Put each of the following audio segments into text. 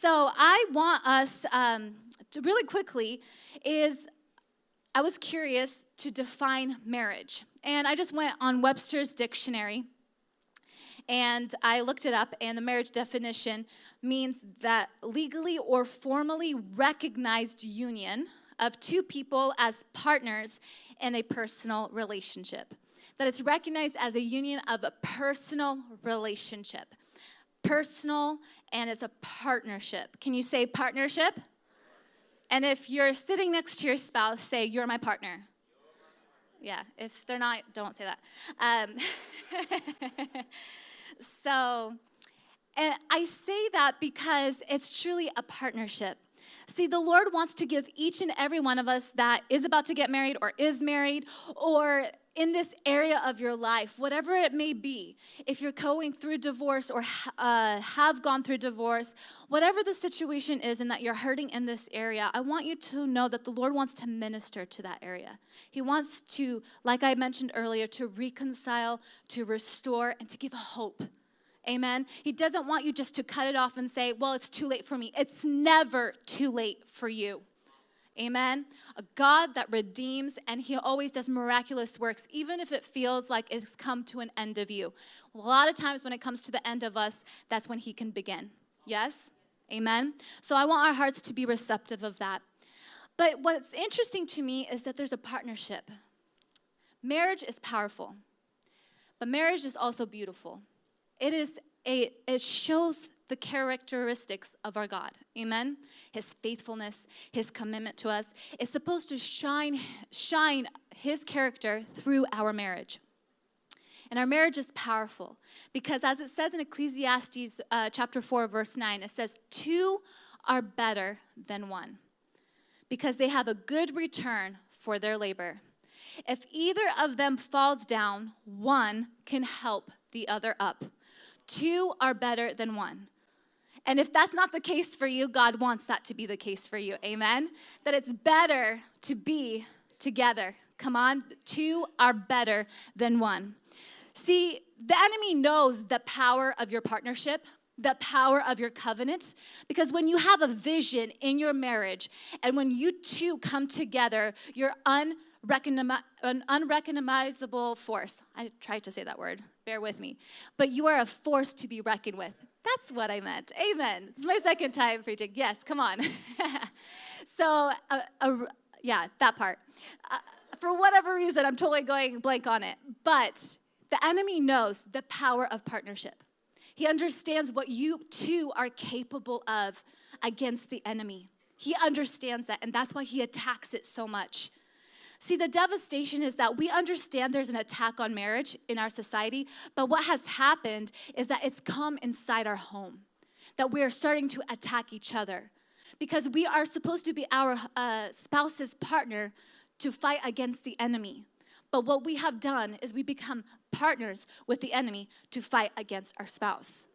So I want us um, to really quickly is I was curious to define marriage. And I just went on Webster's dictionary and I looked it up, and the marriage definition means that legally or formally recognized union of two people as partners in a personal relationship. That it's recognized as a union of a personal relationship. Personal, and it's a partnership. Can you say partnership? And if you're sitting next to your spouse, say, You're my partner. Yeah, if they're not, don't say that. Um, so, and I say that because it's truly a partnership. See, the Lord wants to give each and every one of us that is about to get married or is married or in this area of your life, whatever it may be, if you're going through divorce or uh, have gone through divorce, whatever the situation is and that you're hurting in this area, I want you to know that the Lord wants to minister to that area. He wants to, like I mentioned earlier, to reconcile, to restore, and to give hope. Amen. He doesn't want you just to cut it off and say, well, it's too late for me. It's never too late for you. Amen. A God that redeems and he always does miraculous works, even if it feels like it's come to an end of you. A lot of times when it comes to the end of us, that's when he can begin. Yes? Amen. So I want our hearts to be receptive of that. But what's interesting to me is that there's a partnership. Marriage is powerful, but marriage is also beautiful. It is a, it shows the characteristics of our God. Amen. His faithfulness, his commitment to us is supposed to shine shine his character through our marriage. And our marriage is powerful because, as it says in Ecclesiastes uh, chapter 4, verse 9, it says, Two are better than one because they have a good return for their labor. If either of them falls down, one can help the other up. Two are better than one. And if that's not the case for you, God wants that to be the case for you. Amen? That it's better to be together. Come on, two are better than one. See, the enemy knows the power of your partnership, the power of your covenant, because when you have a vision in your marriage and when you two come together, you're un- an unrecognizable force. I tried to say that word, bear with me. But you are a force to be reckoned with. That's what I meant. Amen. It's my second time preaching. Yes, come on. so, uh, uh, yeah, that part. Uh, for whatever reason, I'm totally going blank on it. But the enemy knows the power of partnership. He understands what you two are capable of against the enemy. He understands that, and that's why he attacks it so much. See, the devastation is that we understand there's an attack on marriage in our society, but what has happened is that it's come inside our home, that we are starting to attack each other because we are supposed to be our uh, spouse's partner to fight against the enemy. But what we have done is we become partners with the enemy to fight against our spouse.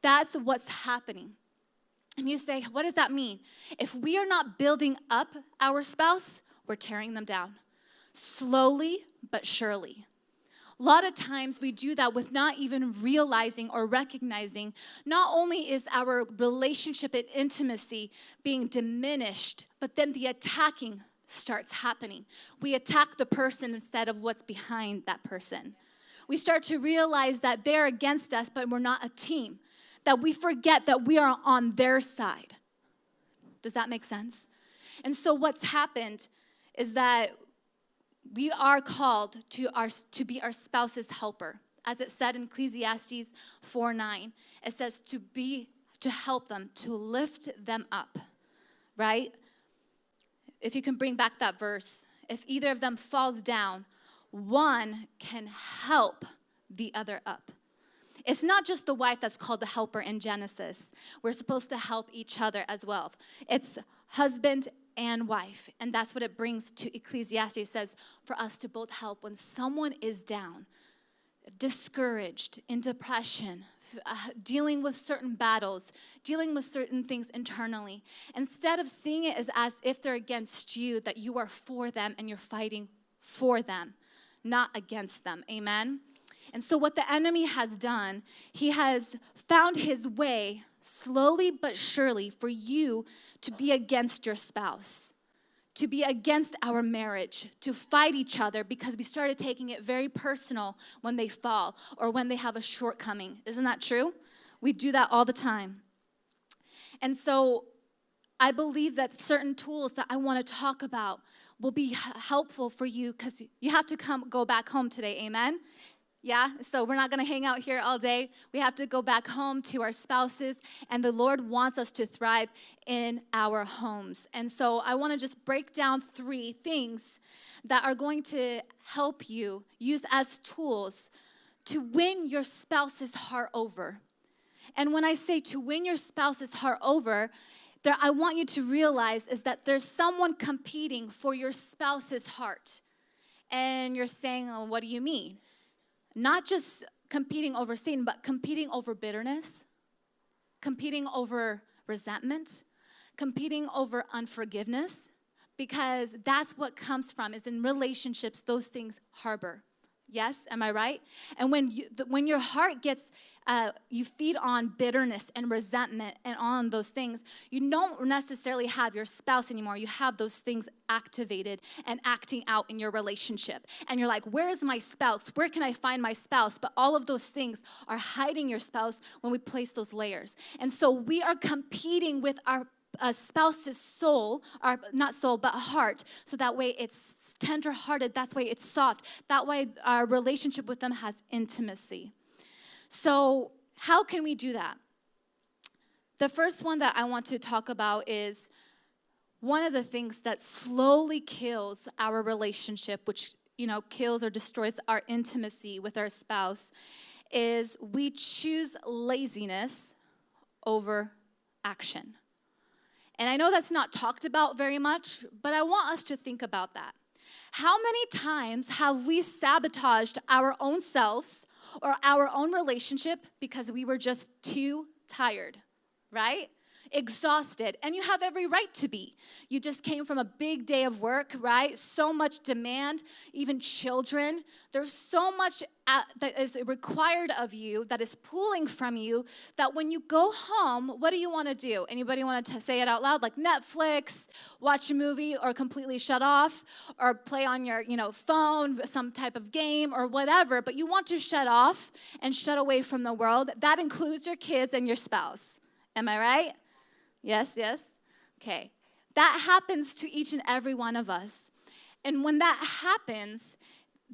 That's what's happening. And you say, what does that mean? If we are not building up our spouse, we're tearing them down. Slowly but surely. A lot of times we do that with not even realizing or recognizing not only is our relationship and intimacy being diminished, but then the attacking starts happening. We attack the person instead of what's behind that person. We start to realize that they're against us, but we're not a team. That we forget that we are on their side. Does that make sense? And so, what's happened is that we are called to, our, to be our spouse's helper. As it said in Ecclesiastes 4 9, it says to be, to help them, to lift them up, right? If you can bring back that verse, if either of them falls down, one can help the other up. It's not just the wife that's called the helper in Genesis. We're supposed to help each other as well. It's husband and wife. And that's what it brings to Ecclesiastes. It says for us to both help when someone is down, discouraged, in depression, uh, dealing with certain battles, dealing with certain things internally. Instead of seeing it as, as if they're against you, that you are for them and you're fighting for them, not against them. Amen? And so, what the enemy has done, he has found his way slowly but surely for you to be against your spouse, to be against our marriage, to fight each other because we started taking it very personal when they fall or when they have a shortcoming. Isn't that true? We do that all the time. And so, I believe that certain tools that I want to talk about will be helpful for you because you have to come go back home today amen yeah so we're not going to hang out here all day we have to go back home to our spouses and the lord wants us to thrive in our homes and so i want to just break down three things that are going to help you use as tools to win your spouse's heart over and when i say to win your spouse's heart over there, I want you to realize is that there's someone competing for your spouse's heart. And you're saying, what do you mean? Not just competing over sin, but competing over bitterness, competing over resentment, competing over unforgiveness, because that's what comes from is in relationships those things harbor Yes, am I right? And when you, the, when your heart gets, uh, you feed on bitterness and resentment and on those things, you don't necessarily have your spouse anymore. You have those things activated and acting out in your relationship. And you're like, where is my spouse? Where can I find my spouse? But all of those things are hiding your spouse when we place those layers. And so we are competing with our a spouse's soul, or not soul, but heart, so that way it's tender hearted, that's why it's soft, that way our relationship with them has intimacy. So, how can we do that? The first one that I want to talk about is one of the things that slowly kills our relationship, which you know kills or destroys our intimacy with our spouse, is we choose laziness over action. And I know that's not talked about very much, but I want us to think about that. How many times have we sabotaged our own selves or our own relationship because we were just too tired, right? Exhausted, and you have every right to be. You just came from a big day of work, right? So much demand, even children. There's so much uh, that is required of you that is pulling from you that when you go home, what do you want to do? Anybody want to say it out loud? Like Netflix, watch a movie, or completely shut off, or play on your you know phone, some type of game, or whatever. But you want to shut off and shut away from the world. That includes your kids and your spouse. Am I right? Yes, yes? Okay. That happens to each and every one of us. And when that happens,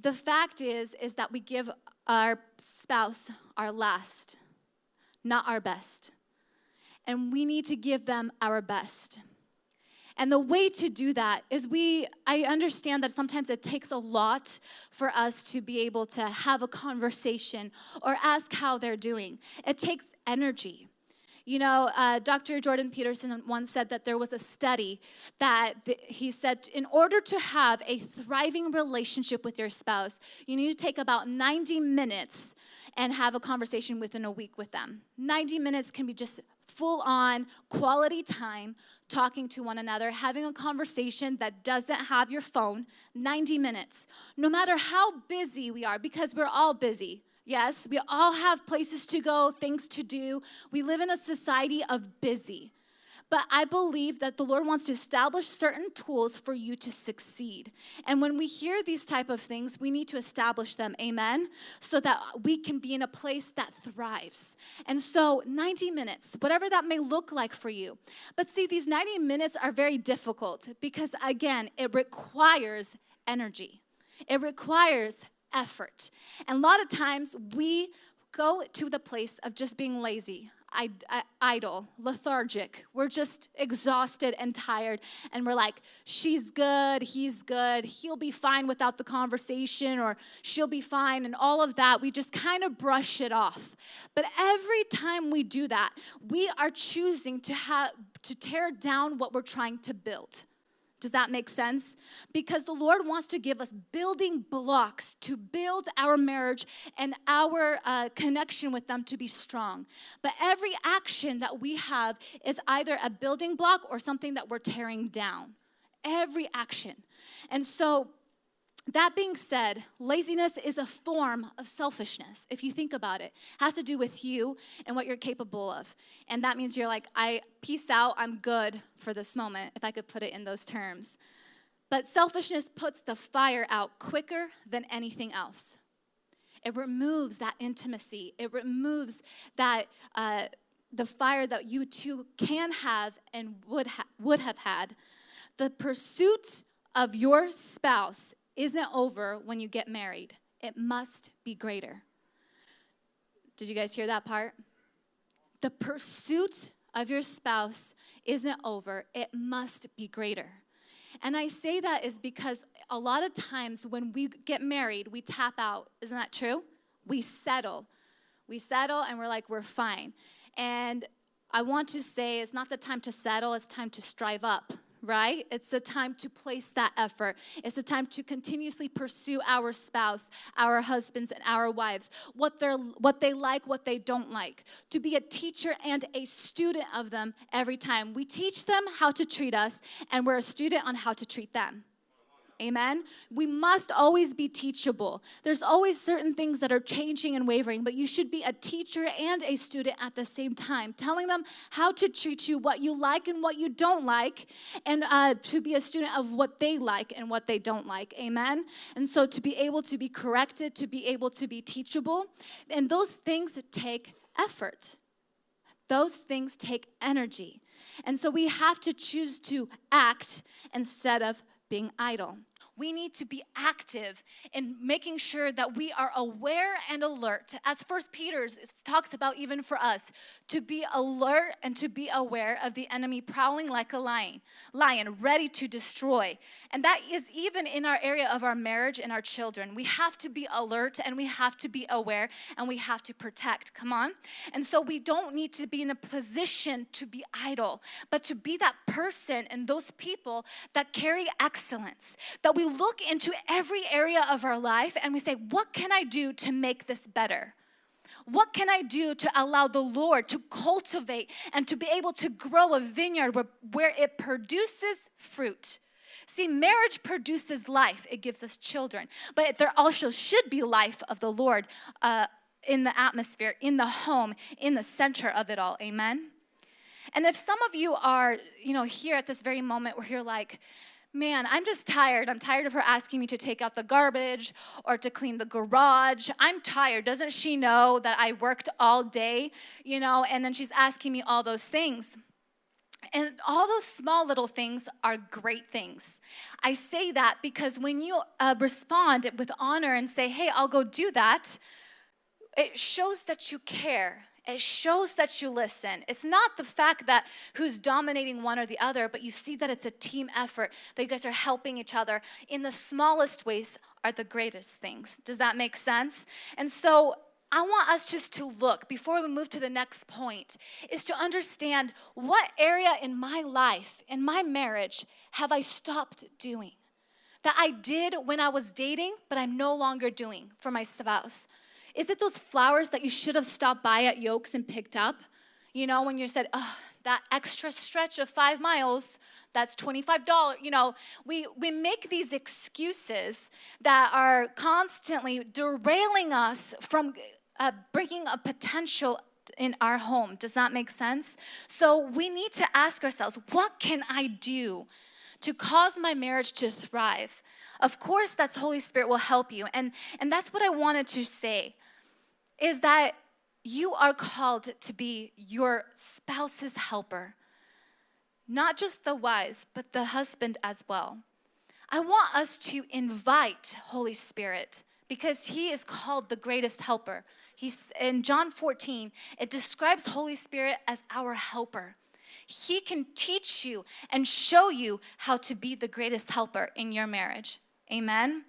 the fact is is that we give our spouse our last, not our best. And we need to give them our best. And the way to do that is we, I understand that sometimes it takes a lot for us to be able to have a conversation or ask how they're doing. It takes energy. You know, uh, Dr. Jordan Peterson once said that there was a study that th- he said, in order to have a thriving relationship with your spouse, you need to take about 90 minutes and have a conversation within a week with them. 90 minutes can be just full on quality time talking to one another, having a conversation that doesn't have your phone, 90 minutes. No matter how busy we are, because we're all busy. Yes, we all have places to go, things to do. We live in a society of busy. But I believe that the Lord wants to establish certain tools for you to succeed. And when we hear these type of things, we need to establish them. Amen. So that we can be in a place that thrives. And so 90 minutes, whatever that may look like for you. But see, these 90 minutes are very difficult because again, it requires energy. It requires effort. And a lot of times we go to the place of just being lazy, idle, lethargic. We're just exhausted and tired. And we're like, she's good, he's good, he'll be fine without the conversation, or she'll be fine, and all of that. We just kind of brush it off. But every time we do that, we are choosing to have to tear down what we're trying to build. Does that make sense? Because the Lord wants to give us building blocks to build our marriage and our uh, connection with them to be strong. But every action that we have is either a building block or something that we're tearing down. Every action. And so, that being said, laziness is a form of selfishness. If you think about it, it has to do with you and what you're capable of. And that means you're like, I peace out, I'm good for this moment, if I could put it in those terms. But selfishness puts the fire out quicker than anything else. It removes that intimacy. It removes that uh, the fire that you two can have and would ha- would have had. The pursuit of your spouse isn't over when you get married, it must be greater. Did you guys hear that part? The pursuit of your spouse isn't over, it must be greater. And I say that is because a lot of times when we get married, we tap out. Isn't that true? We settle. We settle and we're like, we're fine. And I want to say it's not the time to settle, it's time to strive up right? It's a time to place that effort. It's a time to continuously pursue our spouse, our husbands, and our wives, what, they're, what they like, what they don't like, to be a teacher and a student of them every time. We teach them how to treat us, and we're a student on how to treat them. Amen. We must always be teachable. There's always certain things that are changing and wavering, but you should be a teacher and a student at the same time, telling them how to treat you, what you like and what you don't like, and uh, to be a student of what they like and what they don't like. Amen. And so to be able to be corrected, to be able to be teachable, and those things take effort. Those things take energy. And so we have to choose to act instead of being idle. We need to be active in making sure that we are aware and alert. As First Peter talks about, even for us, to be alert and to be aware of the enemy prowling like a lion, lion ready to destroy. And that is even in our area of our marriage and our children. We have to be alert and we have to be aware and we have to protect. Come on. And so we don't need to be in a position to be idle, but to be that person and those people that carry excellence, that we look into every area of our life and we say, What can I do to make this better? What can I do to allow the Lord to cultivate and to be able to grow a vineyard where, where it produces fruit? See, marriage produces life, it gives us children, but there also should be life of the Lord uh, in the atmosphere, in the home, in the center of it all. Amen? And if some of you are, you know, here at this very moment where you're like, man, I'm just tired. I'm tired of her asking me to take out the garbage or to clean the garage. I'm tired. Doesn't she know that I worked all day, you know, and then she's asking me all those things. And all those small little things are great things. I say that because when you uh, respond with honor and say, hey, I'll go do that, it shows that you care. It shows that you listen. It's not the fact that who's dominating one or the other, but you see that it's a team effort, that you guys are helping each other in the smallest ways are the greatest things. Does that make sense? And so I want us just to look before we move to the next point is to understand what area in my life, in my marriage, have I stopped doing? That I did when I was dating, but I'm no longer doing for my spouse. Is it those flowers that you should have stopped by at Yokes and picked up? You know, when you said, oh, that extra stretch of five miles, that's $25 you know we we make these excuses that are constantly derailing us from uh, bringing a potential in our home. Does that make sense? So we need to ask ourselves what can I do to cause my marriage to thrive? Of course, that's Holy Spirit will help you. And, and that's what I wanted to say is that you are called to be your spouse's helper, not just the wives, but the husband as well. I want us to invite Holy Spirit because he is called the greatest helper. He's in John 14, it describes Holy Spirit as our helper. He can teach you and show you how to be the greatest helper in your marriage. Amen.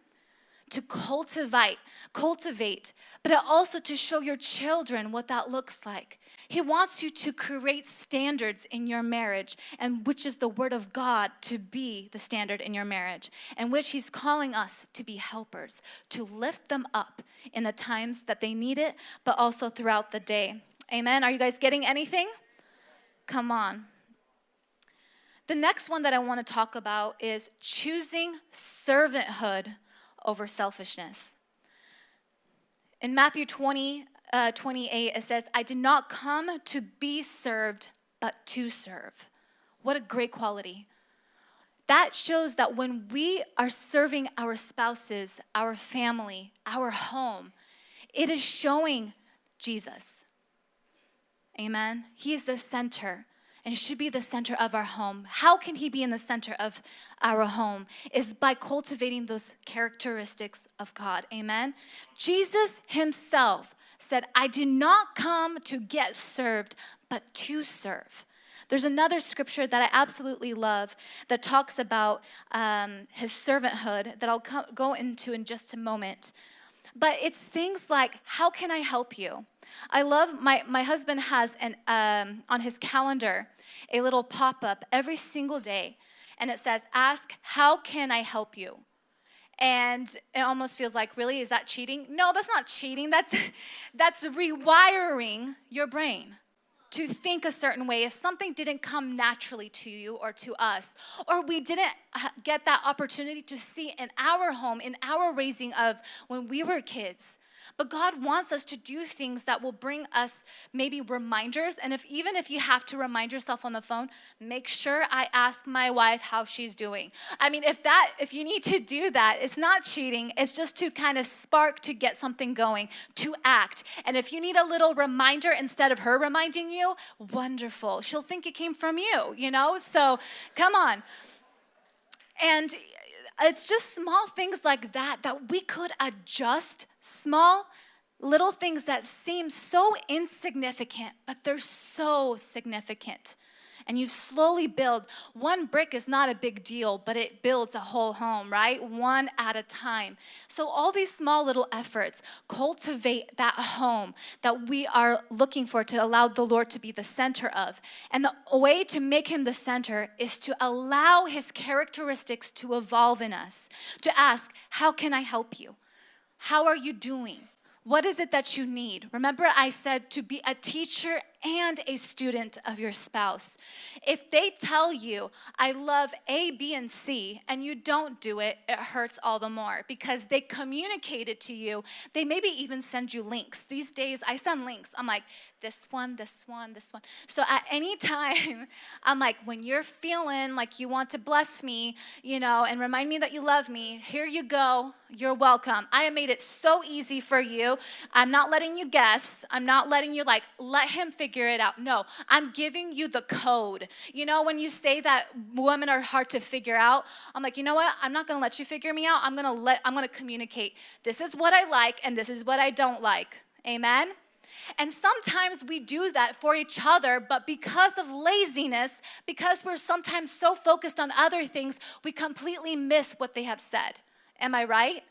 To cultivate, cultivate, but also to show your children what that looks like. He wants you to create standards in your marriage, and which is the Word of God to be the standard in your marriage, and which He's calling us to be helpers, to lift them up in the times that they need it, but also throughout the day. Amen. Are you guys getting anything? Come on. The next one that I want to talk about is choosing servanthood over selfishness. In Matthew 20, uh, 28, it says, I did not come to be served, but to serve. What a great quality. That shows that when we are serving our spouses, our family, our home, it is showing Jesus. Amen. He is the center and should be the center of our home. How can He be in the center of our home? Is by cultivating those characteristics of God. Amen. Jesus Himself said, I did not come to get served, but to serve. There's another scripture that I absolutely love that talks about um, his servanthood that I'll go into in just a moment. But it's things like, How can I help you? I love my, my husband has an, um, on his calendar a little pop up every single day, and it says, Ask, how can I help you? And it almost feels like, really, is that cheating? No, that's not cheating. That's, that's rewiring your brain to think a certain way if something didn't come naturally to you or to us, or we didn't uh, get that opportunity to see in our home, in our raising of when we were kids. But God wants us to do things that will bring us maybe reminders. And if even if you have to remind yourself on the phone, make sure I ask my wife how she's doing. I mean, if that if you need to do that, it's not cheating. It's just to kind of spark to get something going, to act. And if you need a little reminder instead of her reminding you, wonderful. She'll think it came from you, you know? So, come on. And it's just small things like that that we could adjust small little things that seem so insignificant, but they're so significant and you slowly build. One brick is not a big deal, but it builds a whole home, right? One at a time. So, all these small little efforts cultivate that home that we are looking for to allow the Lord to be the center of. And the way to make Him the center is to allow His characteristics to evolve in us, to ask, How can I help you? How are you doing? What is it that you need? Remember, I said to be a teacher and a student of your spouse. If they tell you, I love A, B, and C, and you don't do it, it hurts all the more because they communicated to you. They maybe even send you links. These days, I send links. I'm like, this one, this one, this one. So at any time, I'm like, when you're feeling like you want to bless me, you know, and remind me that you love me, here you go. You're welcome. I have made it so easy for you. I'm not letting you guess. I'm not letting you like let him figure figure it out. No, I'm giving you the code. You know, when you say that women are hard to figure out, I'm like, you know what? I'm not gonna let you figure me out. I'm gonna let, I'm gonna communicate. This is what I like and this is what I don't like. Amen? And sometimes we do that for each other, but because of laziness, because we're sometimes so focused on other things, we completely miss what they have said. Am I right?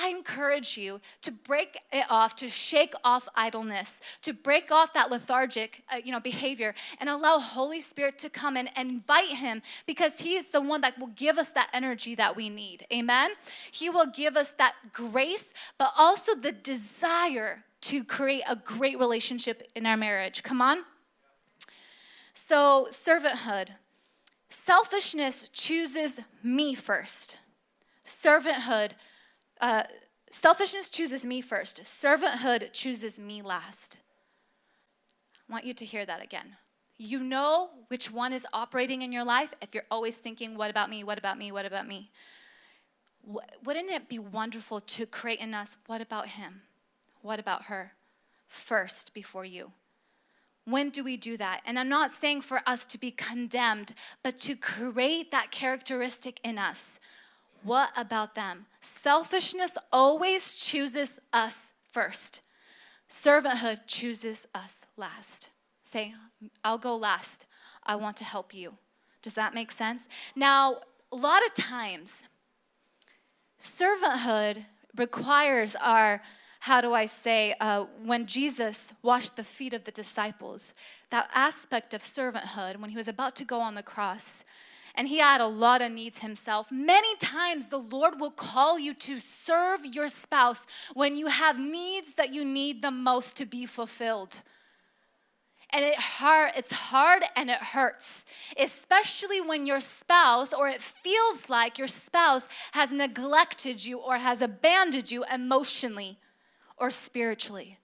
I encourage you to break it off, to shake off idleness, to break off that lethargic, uh, you know, behavior, and allow Holy Spirit to come in and invite Him because He is the one that will give us that energy that we need. Amen. He will give us that grace, but also the desire to create a great relationship in our marriage. Come on. So, servanthood. Selfishness chooses me first. Servanthood uh, selfishness chooses me first, servanthood chooses me last. I want you to hear that again. You know which one is operating in your life if you're always thinking, What about me? What about me? What about me? Wouldn't it be wonderful to create in us, What about him? What about her? First before you. When do we do that? And I'm not saying for us to be condemned, but to create that characteristic in us what about them? Selfishness always chooses us first. Servanthood chooses us last. Say, I'll go last. I want to help you. Does that make sense? Now, a lot of times, servanthood requires our, how do I say, uh, when Jesus washed the feet of the disciples, that aspect of servanthood, when he was about to go on the cross, and he had a lot of needs himself. Many times the Lord will call you to serve your spouse when you have needs that you need the most to be fulfilled. And it hard, it's hard and it hurts, especially when your spouse or it feels like your spouse has neglected you or has abandoned you emotionally or spiritually.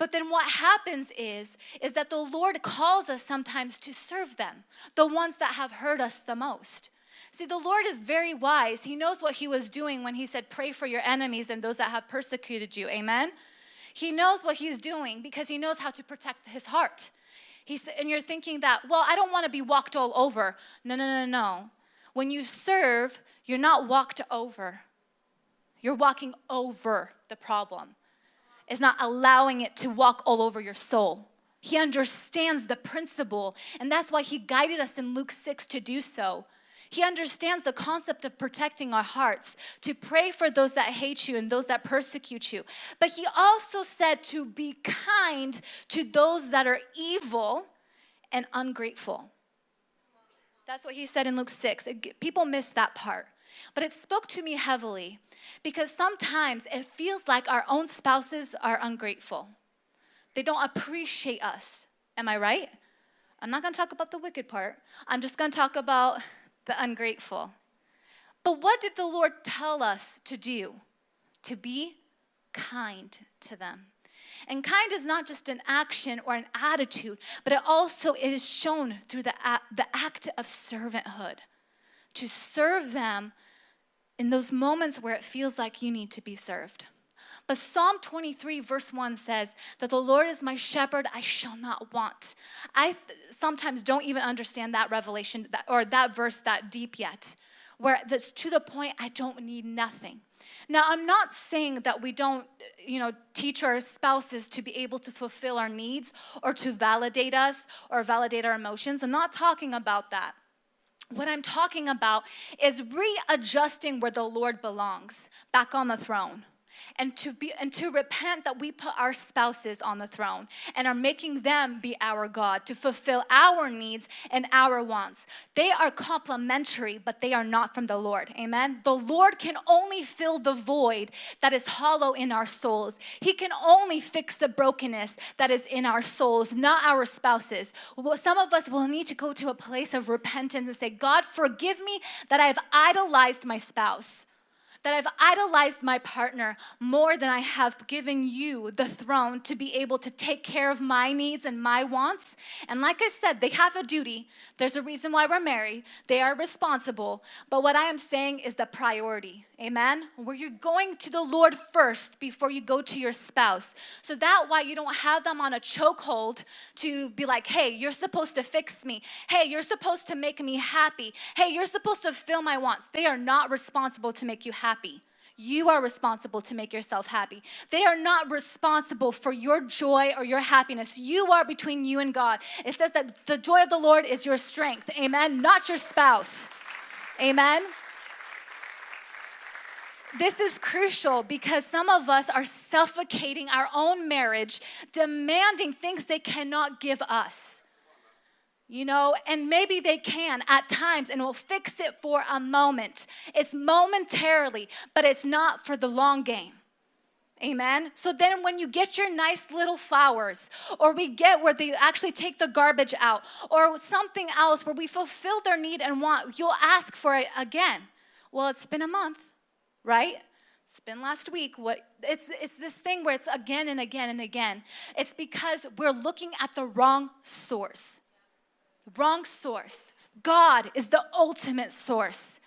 But then what happens is is that the Lord calls us sometimes to serve them, the ones that have hurt us the most. See, the Lord is very wise. He knows what he was doing when he said pray for your enemies and those that have persecuted you. Amen. He knows what he's doing because he knows how to protect his heart. He's, and you're thinking that, well, I don't want to be walked all over. No, no, no, no. When you serve, you're not walked over. You're walking over the problem is not allowing it to walk all over your soul. He understands the principle, and that's why he guided us in Luke 6 to do so. He understands the concept of protecting our hearts, to pray for those that hate you and those that persecute you. But he also said to be kind to those that are evil and ungrateful. That's what he said in Luke 6. People miss that part. But it spoke to me heavily because sometimes it feels like our own spouses are ungrateful. They don't appreciate us. Am I right? I'm not gonna talk about the wicked part. I'm just gonna talk about the ungrateful. But what did the Lord tell us to do? To be kind to them. And kind is not just an action or an attitude, but it also is shown through the, the act of servanthood. To serve them in those moments where it feels like you need to be served. But Psalm 23, verse 1 says that the Lord is my shepherd, I shall not want. I sometimes don't even understand that revelation that, or that verse that deep yet, where that's to the point I don't need nothing. Now, I'm not saying that we don't, you know, teach our spouses to be able to fulfill our needs or to validate us or validate our emotions. I'm not talking about that. What I'm talking about is readjusting where the Lord belongs, back on the throne and to be and to repent that we put our spouses on the throne and are making them be our God to fulfill our needs and our wants. They are complementary, but they are not from the Lord. Amen. The Lord can only fill the void that is hollow in our souls. He can only fix the brokenness that is in our souls, not our spouses. Some of us will need to go to a place of repentance and say, God, forgive me that I have idolized my spouse that I've idolized my partner more than I have given you the throne to be able to take care of my needs and my wants. And like I said, they have a duty. There's a reason why we're married. They are responsible. But what I am saying is the priority. Amen? Where you're going to the Lord first before you go to your spouse. So that why you don't have them on a chokehold to be like, hey, you're supposed to fix me. Hey, you're supposed to make me happy. Hey, you're supposed to fill my wants. They are not responsible to make you happy. You are responsible to make yourself happy. They are not responsible for your joy or your happiness. You are between you and God. It says that the joy of the Lord is your strength. Amen. Not your spouse. Amen. This is crucial because some of us are suffocating our own marriage, demanding things they cannot give us. You know, and maybe they can at times and will fix it for a moment. It's momentarily, but it's not for the long game. Amen. So then, when you get your nice little flowers, or we get where they actually take the garbage out, or something else where we fulfill their need and want, you'll ask for it again. Well, it's been a month right? It's been last week. What it's it's this thing where it's again and again and again. It's because we're looking at the wrong source. Wrong source. God is the ultimate source.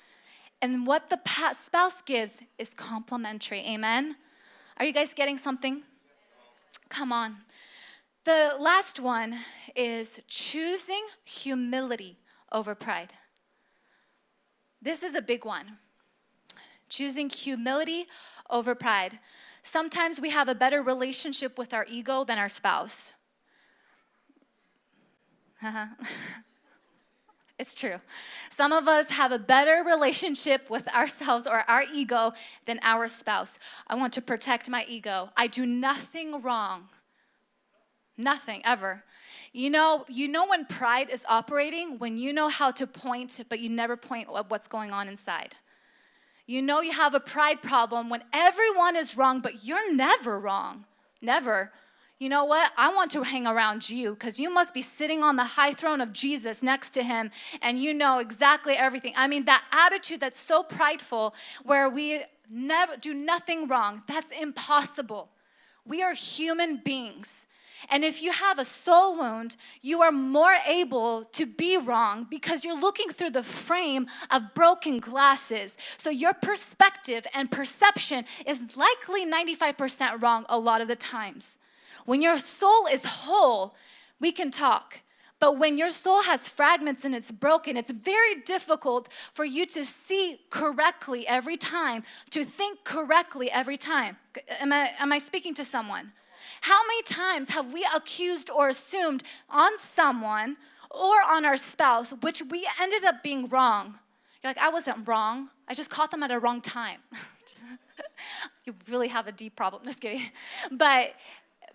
And what the spouse gives is complementary. Amen. Are you guys getting something? Come on. The last one is choosing humility over pride. This is a big one choosing humility over pride. Sometimes we have a better relationship with our ego than our spouse. it's true. Some of us have a better relationship with ourselves or our ego than our spouse. I want to protect my ego. I do nothing wrong. Nothing ever. You know, you know when pride is operating when you know how to point but you never point at what's going on inside. You know you have a pride problem when everyone is wrong, but you're never wrong. Never. You know what? I want to hang around you because you must be sitting on the high throne of Jesus next to him and you know exactly everything. I mean, that attitude that's so prideful where we never do nothing wrong, that's impossible. We are human beings. And if you have a soul wound, you are more able to be wrong because you're looking through the frame of broken glasses. So your perspective and perception is likely 95% wrong a lot of the times. When your soul is whole, we can talk. But when your soul has fragments and it's broken, it's very difficult for you to see correctly every time, to think correctly every time. Am I, am I speaking to someone? How many times have we accused or assumed on someone or on our spouse, which we ended up being wrong? You're like, I wasn't wrong. I just caught them at a wrong time. you really have a deep problem. Just kidding. But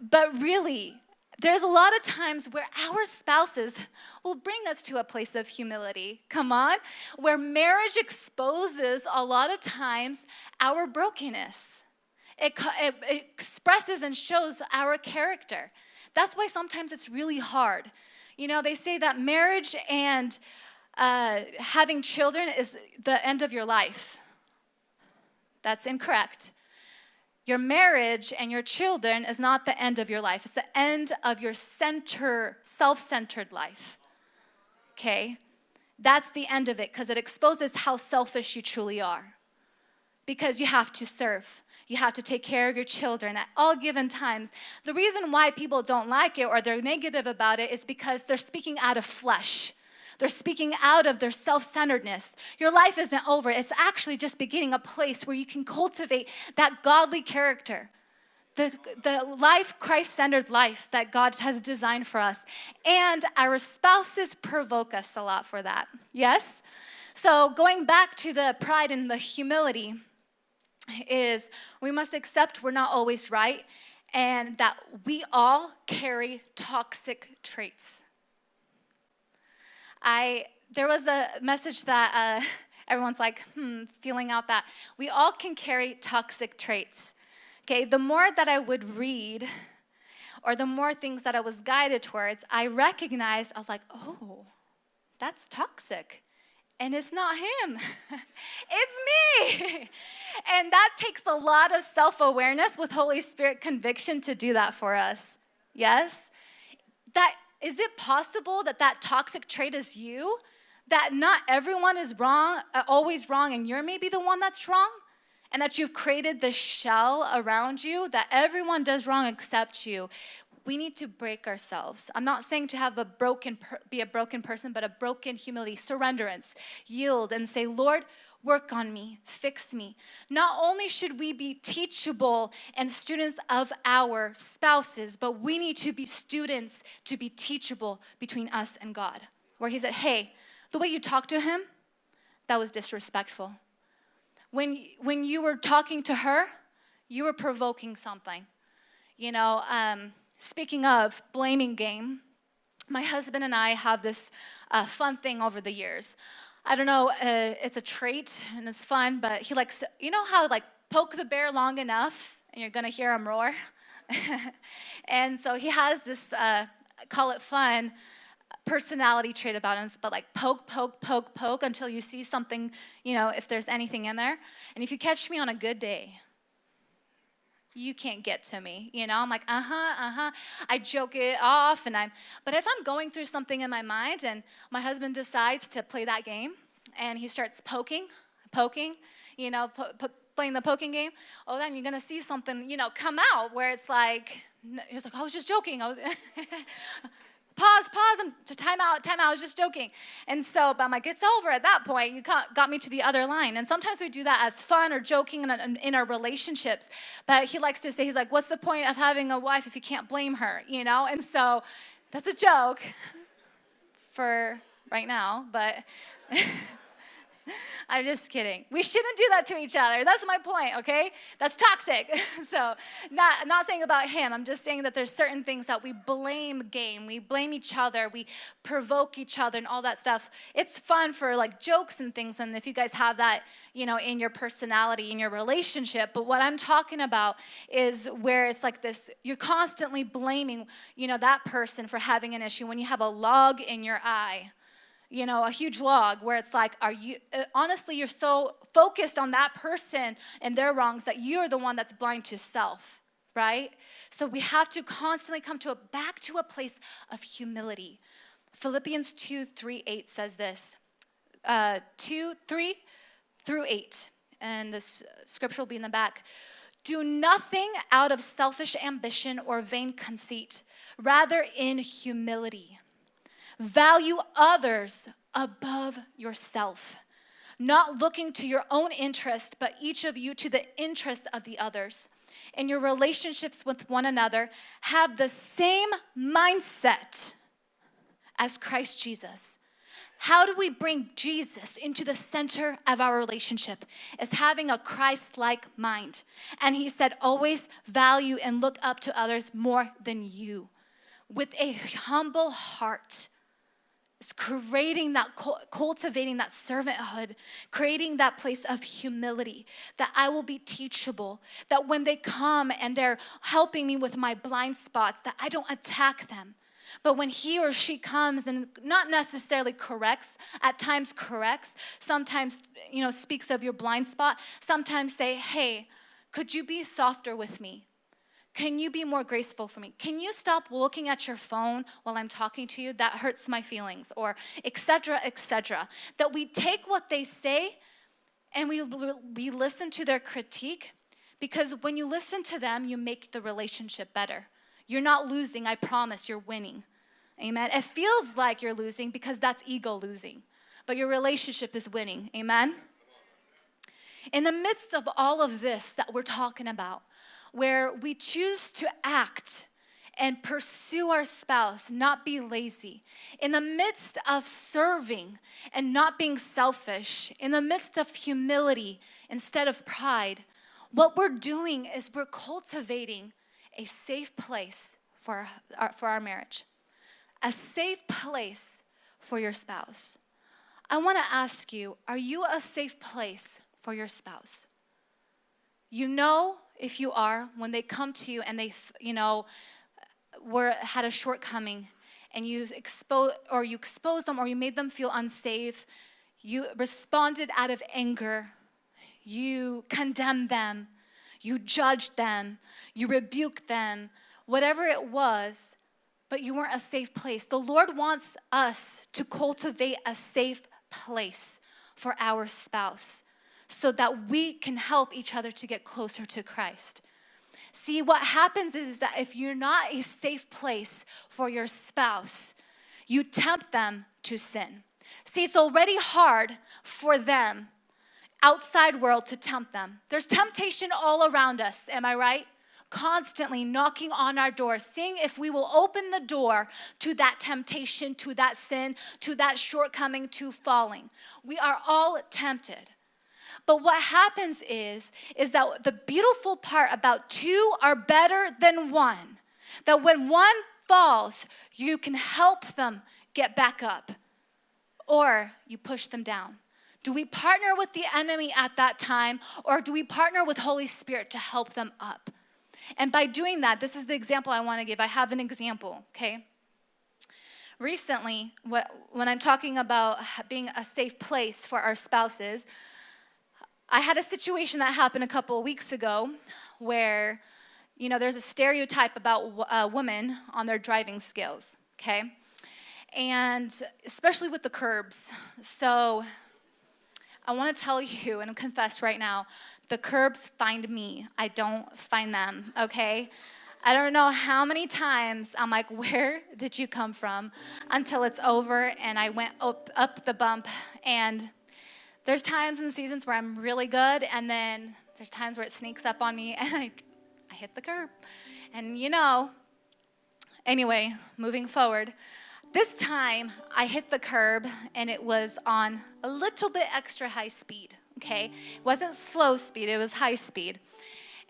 but really, there's a lot of times where our spouses will bring us to a place of humility. Come on. Where marriage exposes a lot of times our brokenness. It, it, expresses and shows our character. That's why sometimes it's really hard. You know, they say that marriage and uh, having children is the end of your life. That's incorrect. Your marriage and your children is not the end of your life, it's the end of your center, self centered life. Okay? That's the end of it because it exposes how selfish you truly are. Because you have to serve. You have to take care of your children at all given times. The reason why people don't like it or they're negative about it is because they're speaking out of flesh. They're speaking out of their self centeredness. Your life isn't over, it's actually just beginning a place where you can cultivate that godly character. The, the life, Christ centered life that God has designed for us. And our spouses provoke us a lot for that. Yes? So, going back to the pride and the humility, is we must accept we're not always right and that we all carry toxic traits. I there was a message that uh, everyone's like, hmm, feeling out that we all can carry toxic traits. Okay, the more that I would read, or the more things that I was guided towards, I recognized I was like, oh, that's toxic. And it's not him, it's me. and that takes a lot of self awareness with Holy Spirit conviction to do that for us. Yes? That is it possible that that toxic trait is you? That not everyone is wrong, uh, always wrong, and you're maybe the one that's wrong? And that you've created this shell around you that everyone does wrong except you. We need to break ourselves. I'm not saying to have a broken be a broken person, but a broken humility, surrenderance, yield and say, "Lord, work on me, fix me. Not only should we be teachable and students of our spouses, but we need to be students to be teachable between us and God. Where He said, Hey, the way you talked to him, that was disrespectful. When, when you were talking to her, you were provoking something. You know, um, speaking of blaming game, my husband and I have this uh, fun thing over the years. I don't know, uh, it's a trait and it's fun, but he likes, you know how like poke the bear long enough and you're gonna hear him roar? and so he has this, uh, call it fun, personality trait about him, but like poke, poke, poke, poke until you see something, you know, if there's anything in there. And if you catch me on a good day, you can't get to me. You know, I'm like, uh huh, uh huh. I joke it off, and I'm, but if I'm going through something in my mind and my husband decides to play that game and he starts poking, poking, you know, po- po- playing the poking game, oh, then you're gonna see something, you know, come out where it's like, he's like, I was just joking. I was pause, pause, and to time out, time out, I was just joking. And so, but I'm like, it's over at that point. You got me to the other line. And sometimes we do that as fun or joking in, in our relationships. But he likes to say, he's like, what's the point of having a wife if you can't blame her, you know? And so that's a joke for right now, but I'm just kidding. We shouldn't do that to each other. That's my point, okay? That's toxic. so, not not saying about him. I'm just saying that there's certain things that we blame game. We blame each other. We provoke each other and all that stuff. It's fun for like jokes and things and if you guys have that, you know, in your personality, in your relationship, but what I'm talking about is where it's like this you're constantly blaming, you know, that person for having an issue when you have a log in your eye you know, a huge log where it's like, are you, uh, honestly, you're so focused on that person and their wrongs that you're the one that's blind to self, right? So we have to constantly come to a, back to a place of humility. Philippians 2, 3, 8 says this, uh, 2, 3 through 8, and this scripture will be in the back. Do nothing out of selfish ambition or vain conceit, rather in humility Value others above yourself, not looking to your own interest, but each of you to the interest of the others. In your relationships with one another, have the same mindset as Christ Jesus. How do we bring Jesus into the center of our relationship? Is having a Christ like mind. And he said, always value and look up to others more than you with a humble heart it's creating that, cultivating that servanthood, creating that place of humility, that I will be teachable, that when they come and they're helping me with my blind spots, that I don't attack them. But when he or she comes and not necessarily corrects, at times corrects, sometimes, you know, speaks of your blind spot, sometimes say, hey, could you be softer with me? Can you be more graceful for me? Can you stop looking at your phone while I'm talking to you? That hurts my feelings, or etc., etc. That we take what they say and we, we listen to their critique because when you listen to them, you make the relationship better. You're not losing, I promise, you're winning. Amen. It feels like you're losing because that's ego losing, but your relationship is winning. Amen. In the midst of all of this that we're talking about, where we choose to act and pursue our spouse, not be lazy. In the midst of serving and not being selfish, in the midst of humility instead of pride, what we're doing is we're cultivating a safe place for our, for our marriage, a safe place for your spouse. I want to ask you are you a safe place for your spouse? You know if you are, when they come to you and they, you know, were had a shortcoming and you expose or you exposed them or you made them feel unsafe, you responded out of anger, you condemned them, you judged them, you rebuked them, whatever it was, but you weren't a safe place. The Lord wants us to cultivate a safe place for our spouse so that we can help each other to get closer to Christ. See, what happens is that if you're not a safe place for your spouse, you tempt them to sin. See, it's already hard for them, outside world, to tempt them. There's temptation all around us, am I right? Constantly knocking on our door, seeing if we will open the door to that temptation, to that sin, to that shortcoming, to falling. We are all tempted. But what happens is, is that the beautiful part about two are better than one. That when one falls, you can help them get back up or you push them down. Do we partner with the enemy at that time or do we partner with Holy Spirit to help them up? And by doing that, this is the example I want to give. I have an example, okay? Recently, when I'm talking about being a safe place for our spouses, I had a situation that happened a couple of weeks ago where, you know, there's a stereotype about uh, women on their driving skills, okay? And especially with the curbs. So I want to tell you and confess right now the curbs find me, I don't find them, okay? I don't know how many times I'm like, where did you come from? Until it's over and I went up, up the bump and there's times and seasons where I'm really good, and then there's times where it sneaks up on me and I, I hit the curb. And you know, anyway, moving forward, this time I hit the curb and it was on a little bit extra high speed, okay? It wasn't slow speed, it was high speed.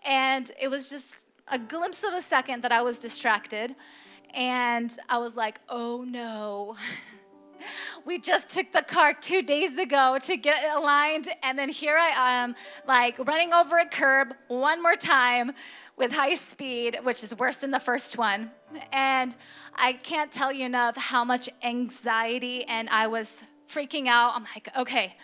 And it was just a glimpse of a second that I was distracted. And I was like, oh no. we just took the car two days ago to get aligned, and then here I am, like running over a curb one more time with high speed, which is worse than the first one. And I can't tell you enough how much anxiety and I was freaking out. I'm like, okay.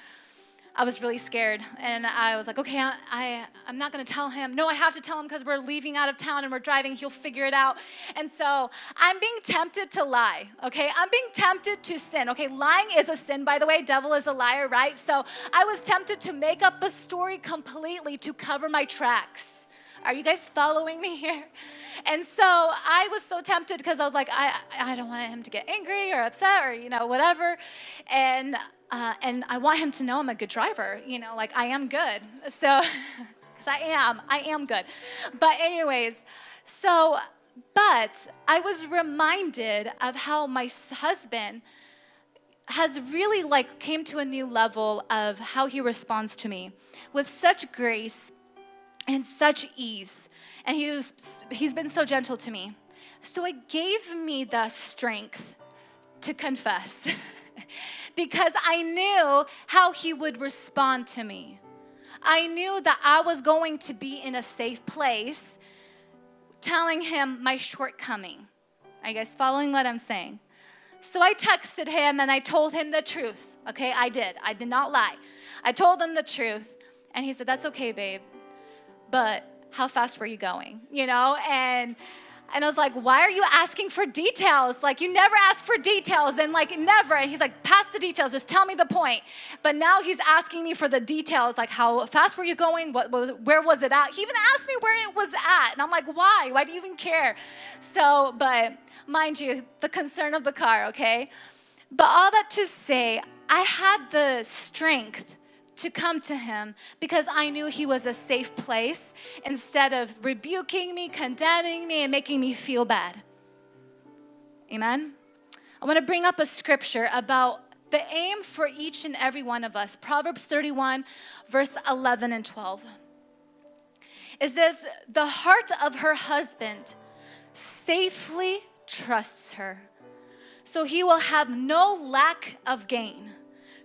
I was really scared and I was like, okay, I, I, am not gonna tell him. No, I have to tell him because we're leaving out of town and we're driving. He'll figure it out. And so I'm being tempted to lie, okay? I'm being tempted to sin, okay? Lying is a sin, by the way. Devil is a liar, right? So I was tempted to make up a story completely to cover my tracks. Are you guys following me here? And so I was so tempted because I was like, I, I don't want him to get angry or upset or, you know, whatever. And, uh, and I want him to know I'm a good driver, you know, like I am good. So, because I am, I am good. But, anyways, so, but I was reminded of how my husband has really like came to a new level of how he responds to me with such grace and such ease. And he was, he's been so gentle to me. So it gave me the strength to confess because I knew how he would respond to me. I knew that I was going to be in a safe place telling him my shortcoming. I guess following what I'm saying? So I texted him and I told him the truth. Okay, I did. I did not lie. I told him the truth. And he said, That's okay, babe but how fast were you going? You know, and and I was like, why are you asking for details? Like, you never ask for details, and like, never. And he's like, pass the details, just tell me the point. But now he's asking me for the details, like, how fast were you going? What was, where was it at? He even asked me where it was at. And I'm like, why? Why do you even care? So, but mind you, the concern of the car, okay? But all that to say, I had the strength to come to him because I knew he was a safe place instead of rebuking me, condemning me, and making me feel bad. Amen? I want to bring up a scripture about the aim for each and every one of us. Proverbs 31, verse 11 and 12. It says, The heart of her husband safely trusts her, so he will have no lack of gain.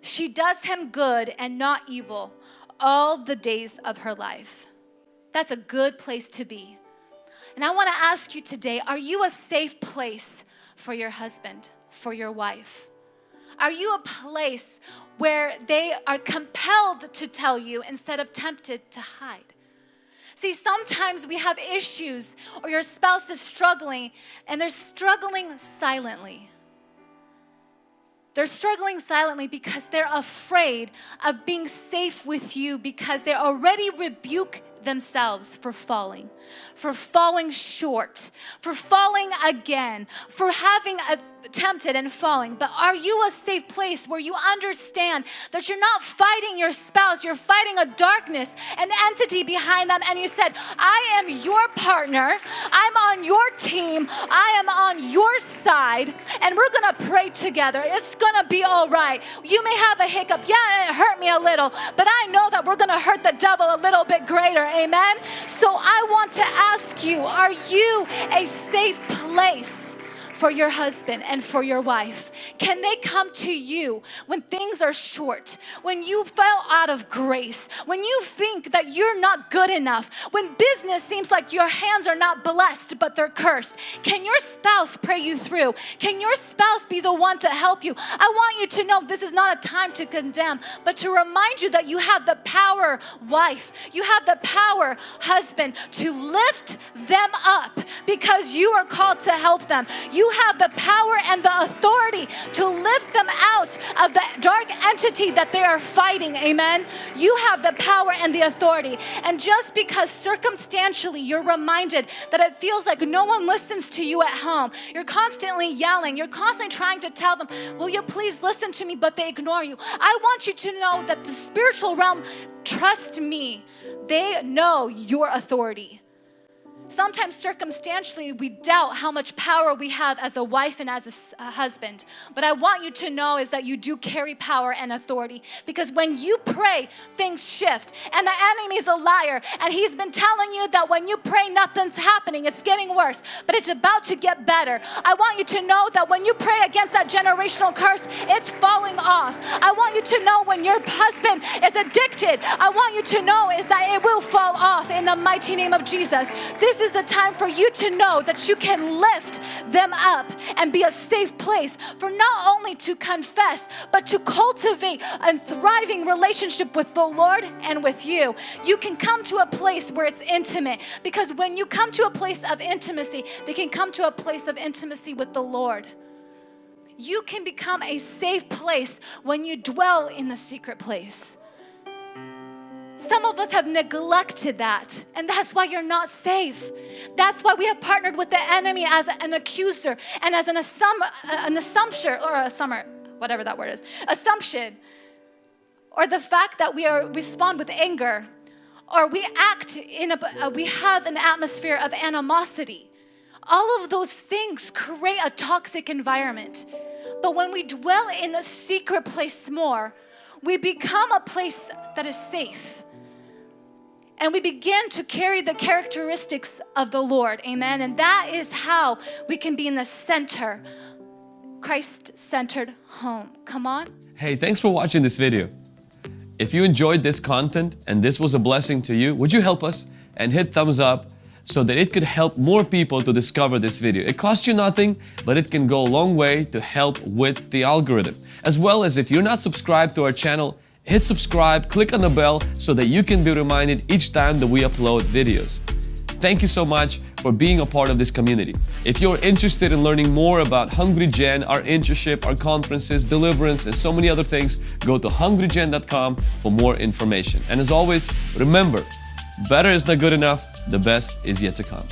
She does him good and not evil all the days of her life. That's a good place to be. And I want to ask you today are you a safe place for your husband, for your wife? Are you a place where they are compelled to tell you instead of tempted to hide? See, sometimes we have issues, or your spouse is struggling, and they're struggling silently. They're struggling silently because they're afraid of being safe with you because they already rebuke themselves for falling, for falling short, for falling again, for having a tempted and falling, but are you a safe place where you understand that you're not fighting your spouse, you're fighting a darkness, an entity behind them, and you said, I am your partner, I'm on your team, I am on your side, and we're gonna pray together. It's gonna be all right. You may have a hiccup, yeah, it hurt me a little, but I know that we're gonna hurt the devil a little bit greater, amen? So I want to ask you, are you a safe place? For your husband and for your wife? Can they come to you when things are short, when you fell out of grace, when you think that you're not good enough, when business seems like your hands are not blessed but they're cursed? Can your spouse pray you through? Can your spouse be the one to help you? I want you to know this is not a time to condemn, but to remind you that you have the power, wife, you have the power, husband, to lift them up because you are called to help them. You have the power and the authority to lift them out of the dark entity that they are fighting. Amen. You have the power and the authority. And just because circumstantially you're reminded that it feels like no one listens to you at home, you're constantly yelling, you're constantly trying to tell them, Will you please listen to me? But they ignore you. I want you to know that the spiritual realm, trust me, they know your authority. Sometimes circumstantially, we doubt how much power we have as a wife and as a husband. But I want you to know is that you do carry power and authority because when you pray, things shift. And the enemy's a liar, and he's been telling you that when you pray, nothing's happening. It's getting worse, but it's about to get better. I want you to know that when you pray against that generational curse, it's falling off. I want you to know when your husband is addicted, I want you to know is that it will fall off in the mighty name of Jesus. This is the time for you to know that you can lift them up and be a safe place for not only to confess, but to cultivate a thriving relationship with the Lord and with you. You can come to a place where it's intimate because when you come to a place of intimacy, they can come to a place of intimacy with the Lord. You can become a safe place when you dwell in the secret place. Some of us have neglected that, and that's why you're not safe. That's why we have partnered with the enemy as an accuser and as an, assum- an assumption or a summer, whatever that word is, assumption, or the fact that we are respond with anger, or we act in a, uh, we have an atmosphere of animosity. All of those things create a toxic environment. But when we dwell in the secret place more, we become a place that is safe and we begin to carry the characteristics of the Lord. Amen. And that is how we can be in the center, Christ centered home. Come on. Hey, thanks for watching this video. If you enjoyed this content and this was a blessing to you, would you help us and hit thumbs up so that it could help more people to discover this video. It costs you nothing, but it can go a long way to help with the algorithm. As well as if you're not subscribed to our channel, hit subscribe, click on the bell so that you can be reminded each time that we upload videos. Thank you so much for being a part of this community. If you're interested in learning more about Hungry Gen, our internship, our conferences, deliverance, and so many other things, go to hungrygen.com for more information. And as always, remember, better is not good enough, the best is yet to come.